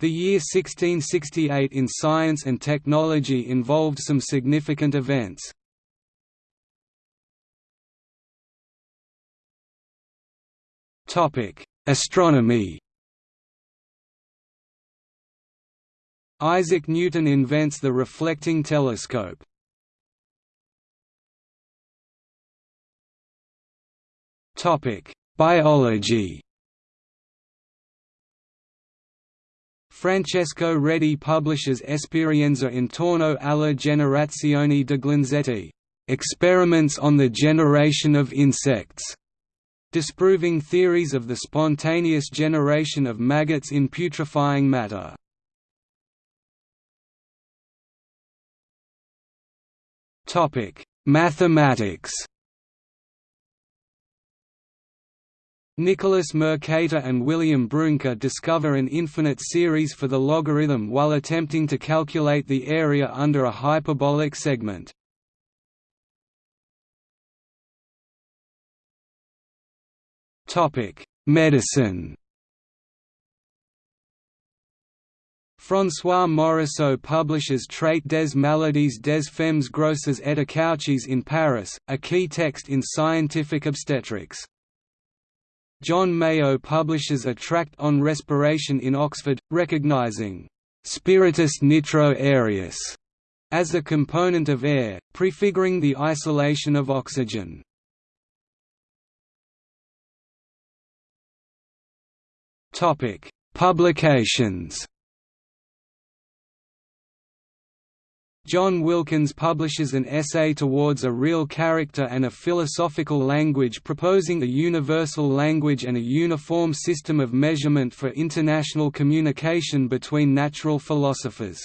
The year 1668 in science and technology involved some significant events. Astronomy Isaac Newton invents the reflecting telescope. Biology Francesco Redi publishes Esperienza intorno alla generazione degli insetti, experiments on the generation of insects, disproving theories of the spontaneous generation of maggots in putrefying matter. Mathematics Nicholas Mercator and William Brouncker discover an infinite series for the logarithm while attempting to calculate the area under a hyperbolic segment. Medicine François Mauriceau publishes Trait des maladies des femmes grosses et accouchées in Paris, a key text in scientific obstetrics. John Mayow publishes a tract on respiration in Oxford, recognizing «spiritus nitro aerius» as a component of air, prefiguring the isolation of oxygen. Publications John Wilkins publishes an essay towards a real character and a philosophical language proposing a universal language and a uniform system of measurement for international communication between natural philosophers.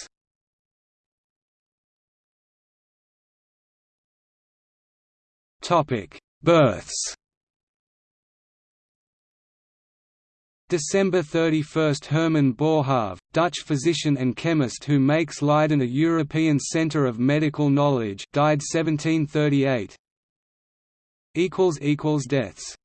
Births December 31 – Herman Boerhaave, Dutch physician and chemist who makes Leiden a European centre of medical knowledge died 1738 Deaths